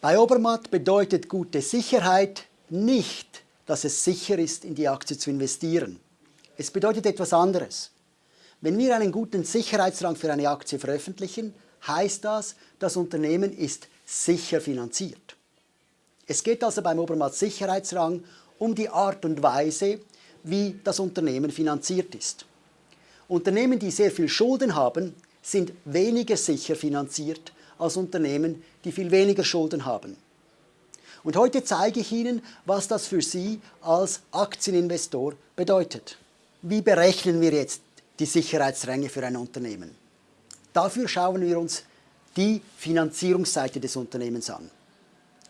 Bei Obermatt bedeutet gute Sicherheit nicht, dass es sicher ist, in die Aktie zu investieren. Es bedeutet etwas anderes. Wenn wir einen guten Sicherheitsrang für eine Aktie veröffentlichen, heißt das, das Unternehmen ist sicher finanziert. Es geht also beim Obermatt Sicherheitsrang um die Art und Weise, wie das Unternehmen finanziert ist. Unternehmen, die sehr viel Schulden haben, sind weniger sicher finanziert als Unternehmen, die viel weniger Schulden haben. Und heute zeige ich Ihnen, was das für Sie als Aktieninvestor bedeutet. Wie berechnen wir jetzt die Sicherheitsränge für ein Unternehmen? Dafür schauen wir uns die Finanzierungsseite des Unternehmens an.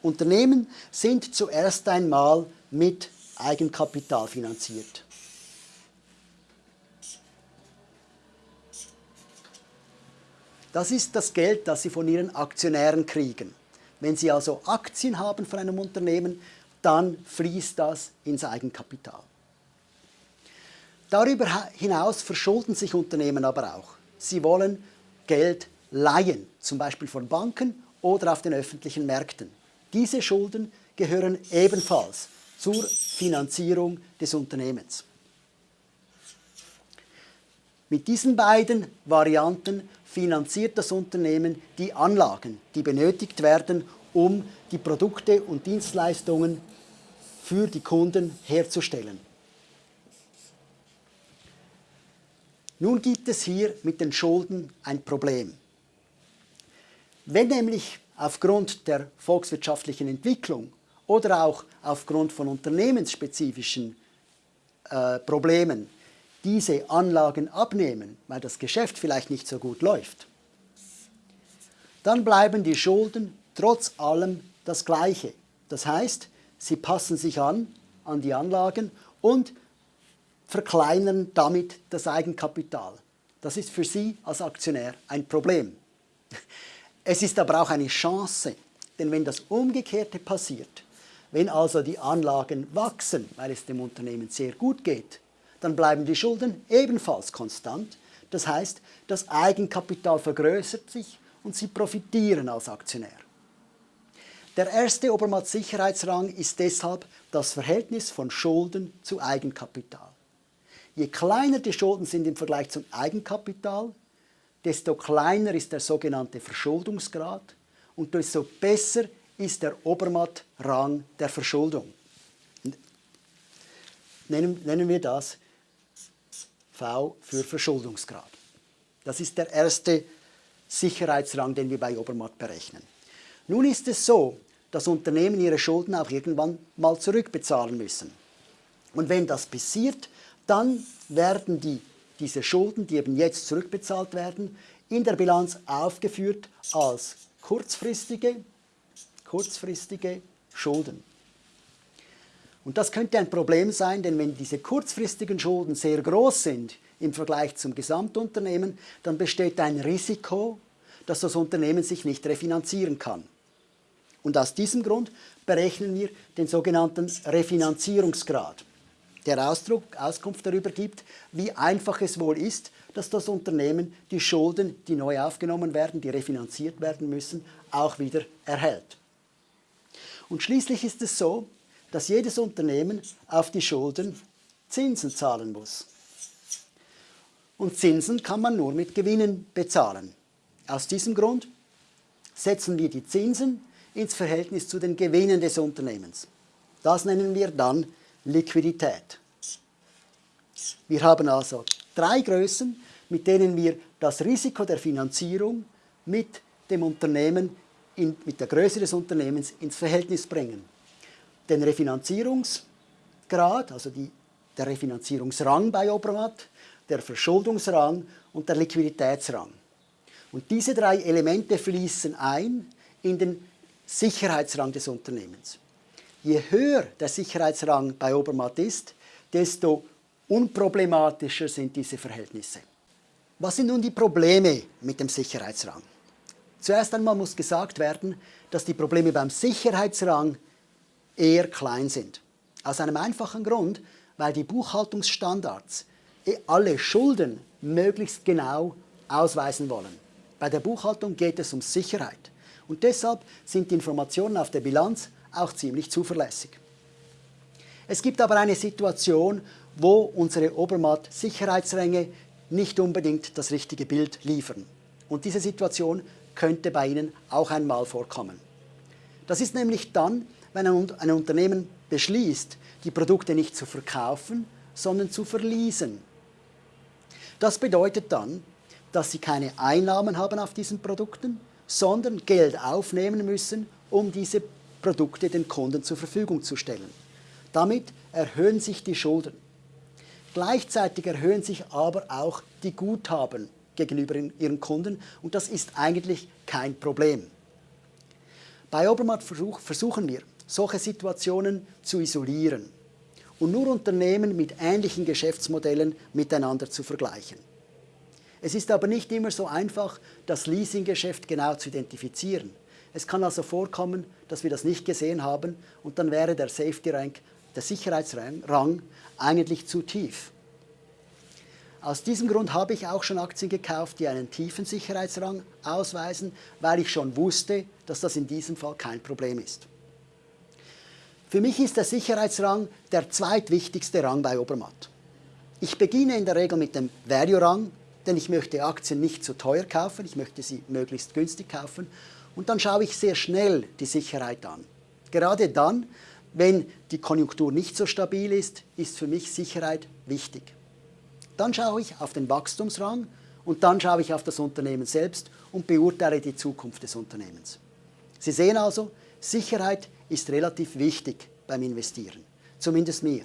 Unternehmen sind zuerst einmal mit Eigenkapital finanziert. Das ist das Geld, das Sie von Ihren Aktionären kriegen. Wenn Sie also Aktien haben von einem Unternehmen, dann fließt das ins Eigenkapital. Darüber hinaus verschulden sich Unternehmen aber auch. Sie wollen Geld leihen, zum Beispiel von Banken oder auf den öffentlichen Märkten. Diese Schulden gehören ebenfalls zur Finanzierung des Unternehmens. Mit diesen beiden Varianten finanziert das Unternehmen die Anlagen, die benötigt werden, um die Produkte und Dienstleistungen für die Kunden herzustellen. Nun gibt es hier mit den Schulden ein Problem. Wenn nämlich aufgrund der volkswirtschaftlichen Entwicklung oder auch aufgrund von unternehmensspezifischen äh, Problemen diese Anlagen abnehmen, weil das Geschäft vielleicht nicht so gut läuft, dann bleiben die Schulden trotz allem das Gleiche. Das heißt, sie passen sich an, an die Anlagen und verkleinern damit das Eigenkapital. Das ist für Sie als Aktionär ein Problem. Es ist aber auch eine Chance, denn wenn das Umgekehrte passiert, wenn also die Anlagen wachsen, weil es dem Unternehmen sehr gut geht, dann bleiben die Schulden ebenfalls konstant. Das heißt, das Eigenkapital vergrößert sich und Sie profitieren als Aktionär. Der erste Obermatt-Sicherheitsrang ist deshalb das Verhältnis von Schulden zu Eigenkapital. Je kleiner die Schulden sind im Vergleich zum Eigenkapital, desto kleiner ist der sogenannte Verschuldungsgrad und desto besser ist der Obermatt-Rang der Verschuldung. Nennen, nennen wir das Für Verschuldungsgrad. Das ist der erste Sicherheitsrang, den wir bei Obermatt berechnen. Nun ist es so, dass Unternehmen ihre Schulden auch irgendwann mal zurückbezahlen müssen. Und wenn das passiert, dann werden die, diese Schulden, die eben jetzt zurückbezahlt werden, in der Bilanz aufgeführt als kurzfristige, kurzfristige Schulden. Und das könnte ein Problem sein, denn wenn diese kurzfristigen Schulden sehr groß sind im Vergleich zum Gesamtunternehmen, dann besteht ein Risiko, dass das Unternehmen sich nicht refinanzieren kann. Und aus diesem Grund berechnen wir den sogenannten Refinanzierungsgrad, der Ausdruck, Auskunft darüber gibt, wie einfach es wohl ist, dass das Unternehmen die Schulden, die neu aufgenommen werden, die refinanziert werden müssen, auch wieder erhält. Und schließlich ist es so, dass jedes Unternehmen auf die Schulden Zinsen zahlen muss. Und Zinsen kann man nur mit Gewinnen bezahlen. Aus diesem Grund setzen wir die Zinsen ins Verhältnis zu den Gewinnen des Unternehmens. Das nennen wir dann Liquidität. Wir haben also drei Größen, mit denen wir das Risiko der Finanzierung mit dem Unternehmen, in, mit der Größe des Unternehmens ins Verhältnis bringen. Den Refinanzierungsgrad, also die, der Refinanzierungsrang bei Obermatt, der Verschuldungsrang und der Liquiditätsrang. Und diese drei Elemente fließen ein in den Sicherheitsrang des Unternehmens. Je höher der Sicherheitsrang bei Obermatt ist, desto unproblematischer sind diese Verhältnisse. Was sind nun die Probleme mit dem Sicherheitsrang? Zuerst einmal muss gesagt werden, dass die Probleme beim Sicherheitsrang eher klein sind. Aus einem einfachen Grund, weil die Buchhaltungsstandards eh alle Schulden möglichst genau ausweisen wollen. Bei der Buchhaltung geht es um Sicherheit. Und deshalb sind die Informationen auf der Bilanz auch ziemlich zuverlässig. Es gibt aber eine Situation, wo unsere Obermatt-Sicherheitsränge nicht unbedingt das richtige Bild liefern. Und diese Situation könnte bei Ihnen auch einmal vorkommen. Das ist nämlich dann, wenn ein Unternehmen beschließt, die Produkte nicht zu verkaufen, sondern zu verließen. Das bedeutet dann, dass Sie keine Einnahmen haben auf diesen Produkten, sondern Geld aufnehmen müssen, um diese Produkte den Kunden zur Verfügung zu stellen. Damit erhöhen sich die Schulden. Gleichzeitig erhöhen sich aber auch die Guthaben gegenüber ihren Kunden und das ist eigentlich kein Problem. Bei Obermatt versuchen wir, solche Situationen zu isolieren und nur Unternehmen mit ähnlichen Geschäftsmodellen miteinander zu vergleichen. Es ist aber nicht immer so einfach, das Leasinggeschäft genau zu identifizieren. Es kann also vorkommen, dass wir das nicht gesehen haben und dann wäre der Safety Rank, der Sicherheitsrang, eigentlich zu tief. Aus diesem Grund habe ich auch schon Aktien gekauft, die einen tiefen Sicherheitsrang ausweisen, weil ich schon wusste, dass das in diesem Fall kein Problem ist. Für mich ist der Sicherheitsrang der zweitwichtigste Rang bei Obermatt. Ich beginne in der Regel mit dem Value-Rang, denn ich möchte Aktien nicht zu teuer kaufen, ich möchte sie möglichst günstig kaufen und dann schaue ich sehr schnell die Sicherheit an. Gerade dann, wenn die Konjunktur nicht so stabil ist, ist für mich Sicherheit wichtig. Dann schaue ich auf den Wachstumsrang und dann schaue ich auf das Unternehmen selbst und beurteile die Zukunft des Unternehmens. Sie sehen also, Sicherheit ist relativ wichtig beim Investieren, zumindest mir.